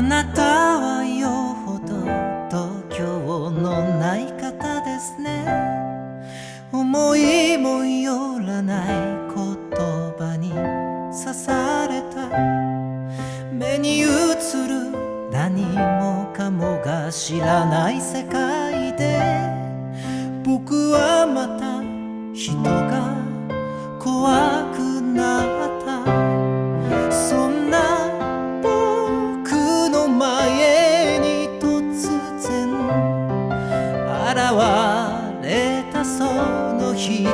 あなたはよほど度胸のない方ですね。思いもよらない言葉に刺された。目に映る何もかもが知らない世界で。僕はまた人が怖く人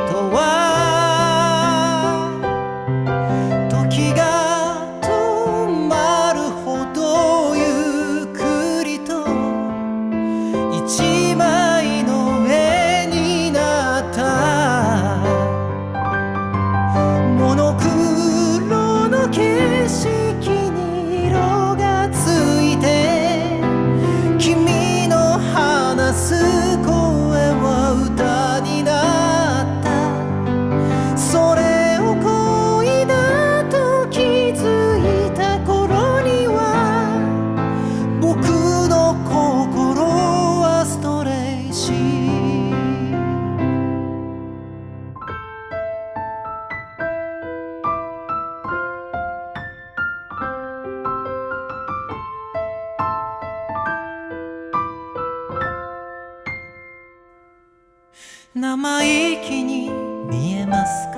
生意気に見えますか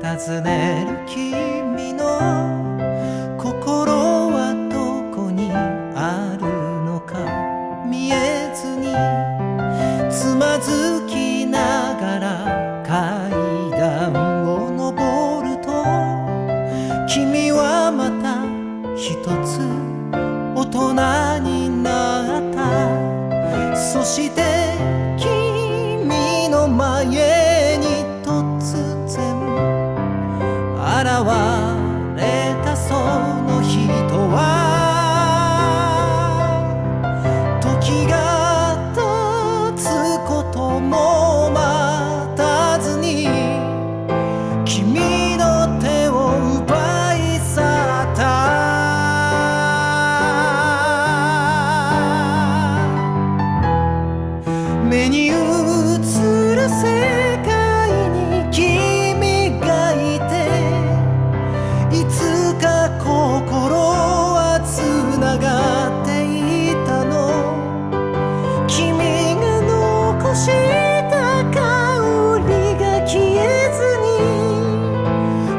と尋ねる君の心はどこにあるのか見えずにつまずきながら階段を登ると君はまた一つ大人になったそして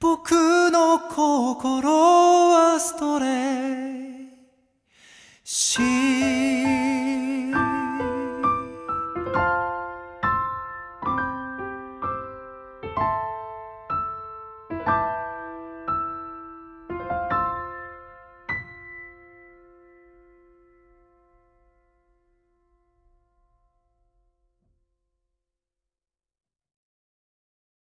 僕の心はストレイ